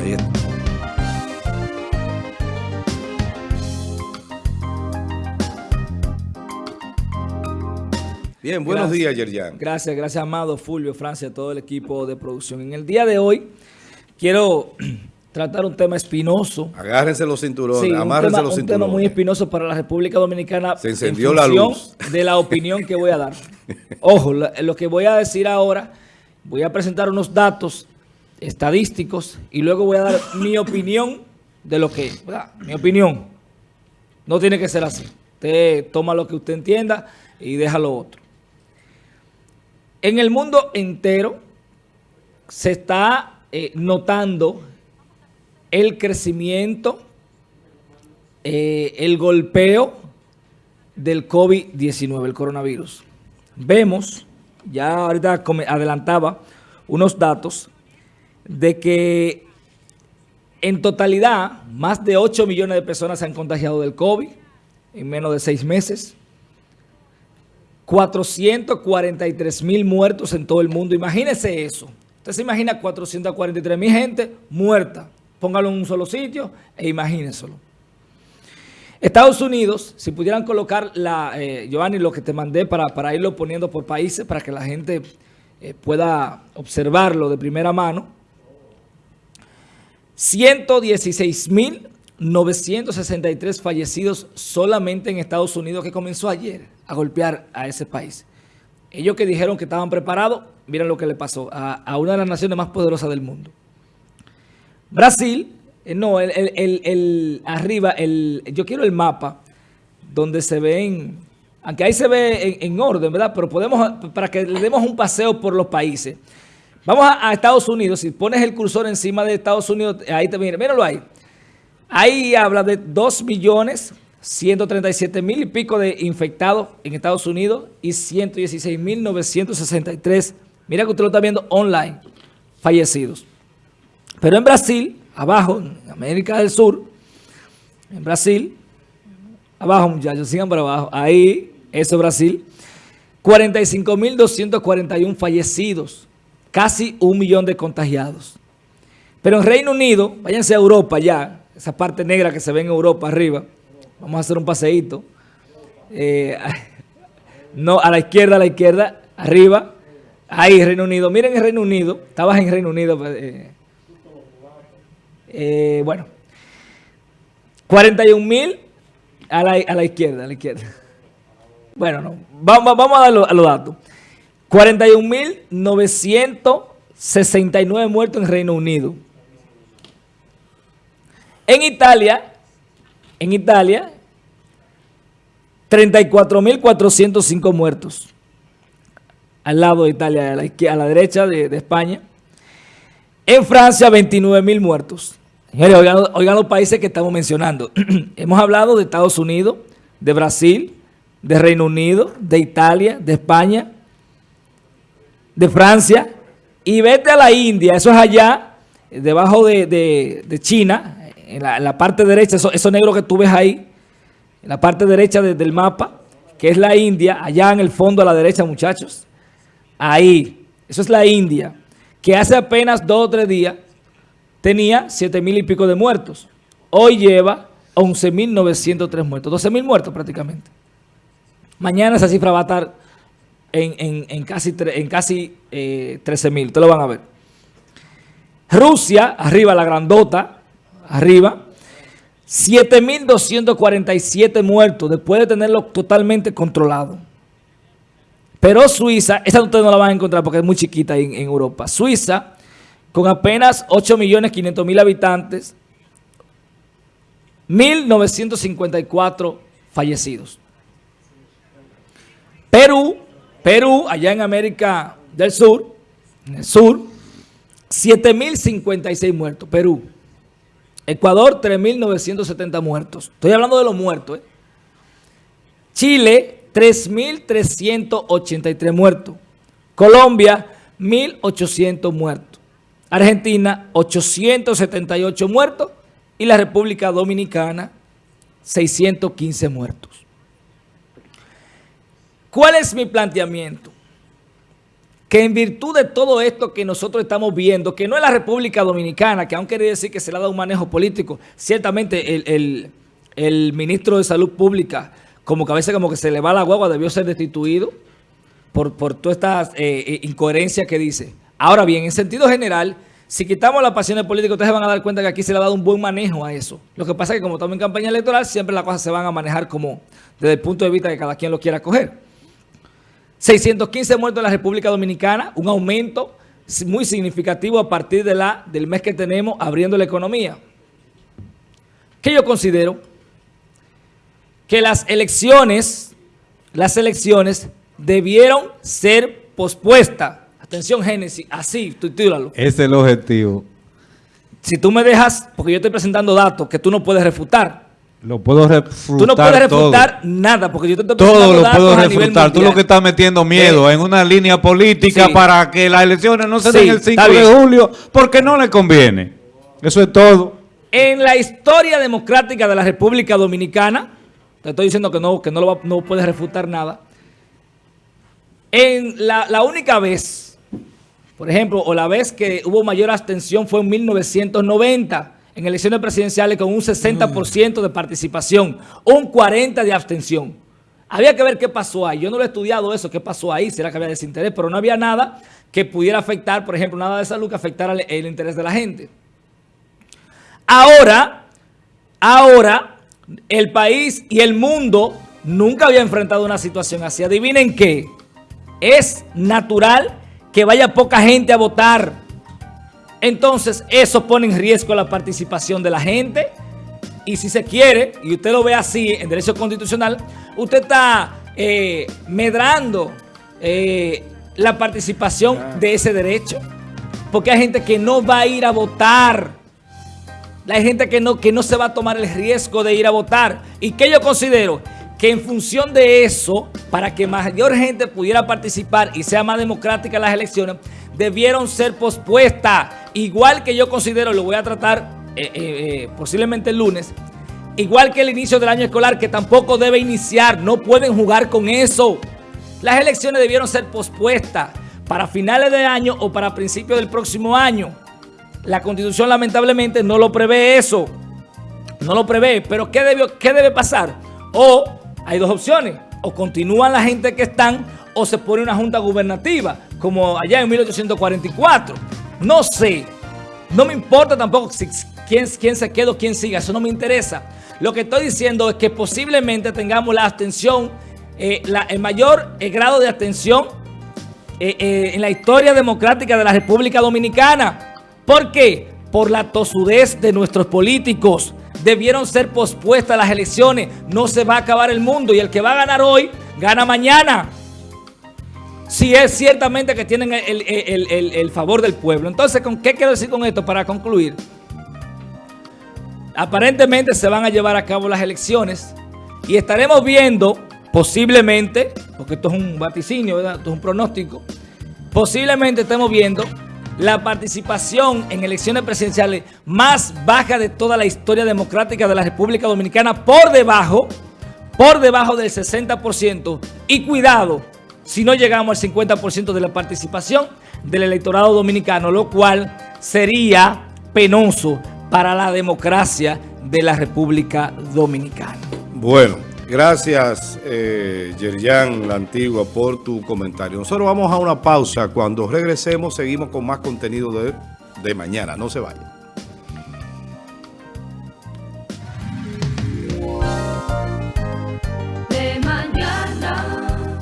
Ahí está. Bien, buenos gracias, días, Yerjan. Gracias, gracias, Amado, Fulvio, Francia, todo el equipo de producción. En el día de hoy quiero tratar un tema espinoso. Agárrense los cinturones, Sí, un amárrense tema, los un cinturones. tema muy espinoso para la República Dominicana. Se encendió en la luz. de la opinión que voy a dar. Ojo, lo que voy a decir ahora, voy a presentar unos datos estadísticos y luego voy a dar mi opinión de lo que es. ¿verdad? Mi opinión. No tiene que ser así. Usted toma lo que usted entienda y deja lo otro. En el mundo entero se está eh, notando el crecimiento, eh, el golpeo del COVID-19, el coronavirus. Vemos, ya ahorita adelantaba unos datos de que en totalidad más de 8 millones de personas se han contagiado del COVID en menos de seis meses. 443 mil muertos en todo el mundo. Imagínese eso. Usted se imagina 443 mil gente muerta. Póngalo en un solo sitio e imagínenselo. Estados Unidos, si pudieran colocar, la, eh, Giovanni, lo que te mandé para, para irlo poniendo por países, para que la gente eh, pueda observarlo de primera mano. 116.963 fallecidos solamente en Estados Unidos que comenzó ayer a golpear a ese país. Ellos que dijeron que estaban preparados, miren lo que le pasó a, una de las naciones más poderosas del mundo. Brasil, eh, no, el- arriba, el, yo quiero el mapa donde se ven, aunque ahí se ve en, en orden, ¿verdad? Pero podemos, para que le demos un paseo por los países. Vamos a, Estados Unidos, si pones el cursor encima de Estados Unidos, ahí te viene, míralo ahí. Ahí habla de 2 millones 137 mil y pico de infectados en Estados Unidos y 116 mil 963, mira que usted lo está viendo online, fallecidos. Pero en Brasil, abajo, en América del Sur, en Brasil, abajo muchachos, sigan por abajo, ahí, eso es Brasil, 45.241 fallecidos, casi un millón de contagiados. Pero en Reino Unido, váyanse a Europa ya, esa parte negra que se ve en Europa arriba, vamos a hacer un paseíto. Eh, no, a la izquierda, a la izquierda, arriba, ahí Reino Unido. Miren el Reino Unido, estabas en Reino Unido, eh, eh, bueno, 41 mil a la, a la izquierda, a la izquierda. Bueno, no, vamos, vamos a dar a los datos. 41.969 muertos en Reino Unido. En Italia, en Italia, 34.405 muertos. Al lado de Italia, a la, a la derecha de, España. En Francia, 29.000 muertos. Oigan, oigan los países que estamos mencionando. Hemos hablado de Estados Unidos, de Brasil, de Reino Unido, de Italia, de España, de Francia. Y vete a la India, eso es allá, debajo de, de- China, en la, la parte derecha, eso, negro que tú ves ahí, en la parte derecha de- del mapa, que es la India, allá en el fondo a la derecha, muchachos. Ahí, eso es la India, que hace apenas dos o tres días tenía siete mil y pico de muertos. Hoy lleva 11.903 muertos, 12 mil muertos prácticamente. Mañana esa cifra va a estar en, en- casi, en casi eh, 13 mil, ustedes lo van a ver. Rusia, arriba la grandota, arriba, 7.247 muertos después de tenerlo totalmente controlado. Pero Suiza, esa ustedes no la van a encontrar porque es muy chiquita en, en Europa. Suiza, con apenas 8.500.000 habitantes, 1.954 fallecidos. Perú, Perú, allá en América del Sur, en el sur, 7.056 muertos, Perú. Ecuador, 3.970 muertos. Estoy hablando de los muertos. ¿eh? Chile, 3.383 muertos. Colombia, 1.800 muertos. Argentina, 878 muertos. Y la República Dominicana, 615 muertos. ¿Cuál es mi planteamiento? que en virtud de todo esto que nosotros estamos viendo, que no es la República Dominicana, que aunque quiere decir que se le ha dado un manejo político, ciertamente el, ministro de Salud Pública, como que a veces como que se le va la guagua, debió ser destituido por, por todas estas eh, eh, incoherencias que dice. Ahora bien, en sentido general, si quitamos las pasiones políticas, ustedes van a dar cuenta que aquí se le ha dado un buen manejo a eso. Lo que pasa es que como estamos en campaña electoral, siempre las cosas se van a manejar como desde el punto de vista que cada quien lo quiera coger. 615 muertos en la República Dominicana, un aumento muy significativo a partir de la, del mes que tenemos abriendo la economía. ¿Qué yo considero? Que las elecciones, las elecciones debieron ser pospuestas. Atención, Génesis, así, titúlalo. Es el objetivo. Si tú me dejas, porque yo estoy presentando datos que tú no puedes refutar, lo puedo refutar Tú no puedes refutar nada, porque yo te estoy Todo lo puedo refutar. Tú lo que estás metiendo miedo en una línea política para que las elecciones no se den el 5 de julio, porque no le conviene. Eso es todo. En la historia democrática de la República Dominicana, te estoy diciendo que no, que no, lo no puedes refutar nada, en la, la única vez, por ejemplo, o la vez que hubo mayor abstención fue en 1990, en elecciones presidenciales con un 60% de participación, un 40% de abstención. Había que ver qué pasó ahí. Yo no lo he estudiado eso, qué pasó ahí, será que había desinterés, pero no había nada que pudiera afectar, por ejemplo, nada de salud que afectara el, interés de la gente. Ahora, ahora, el país y el mundo nunca había enfrentado una situación así. Adivinen qué, es natural que vaya poca gente a votar entonces, eso pone en riesgo la participación de la gente. Y si se quiere, y usted lo ve así en derecho constitucional, usted está eh, medrando eh, la participación de ese derecho. Porque hay gente que no va a ir a votar. Hay gente que no, que no se va a tomar el riesgo de ir a votar. ¿Y que yo considero? Que en función de eso, para que mayor gente pudiera participar y sea más democrática las elecciones, debieron ser pospuestas. Igual que yo considero, lo voy a tratar eh, eh, eh, posiblemente el lunes, igual que el inicio del año escolar, que tampoco debe iniciar. No pueden jugar con eso. Las elecciones debieron ser pospuestas para finales de año o para principios del próximo año. La Constitución lamentablemente no lo prevé eso. No lo prevé. Pero ¿qué, debió, qué debe pasar? O hay dos opciones. O continúan la gente que están o se pone una junta gubernativa, como allá en 1844. No sé. No me importa tampoco quién, se queda o quién siga. Eso no me interesa. Lo que estoy diciendo es que posiblemente tengamos la abstención, eh, el mayor eh, grado de abstención eh, en la historia democrática de la República Dominicana. ¿Por qué? Por la tosudez de nuestros políticos. Debieron ser pospuestas las elecciones. No se va a acabar el mundo. Y el que va a ganar hoy, gana mañana si es ciertamente que tienen el, favor del pueblo. Entonces, ¿con qué quiero decir con esto para concluir? Aparentemente se van a llevar a cabo las elecciones y estaremos viendo posiblemente, porque esto es un vaticinio, esto es un pronóstico, posiblemente estemos viendo la participación en elecciones presidenciales más baja de toda la historia democrática de la República Dominicana por debajo, por debajo del 60% y cuidado, si no llegamos al 50% de la participación del electorado dominicano, lo cual sería penoso para la democracia de la República Dominicana. Bueno, gracias eh, Yerian, la antigua, por tu comentario. Nosotros vamos a una pausa. Cuando regresemos seguimos con más contenido de, de mañana. No se vayan.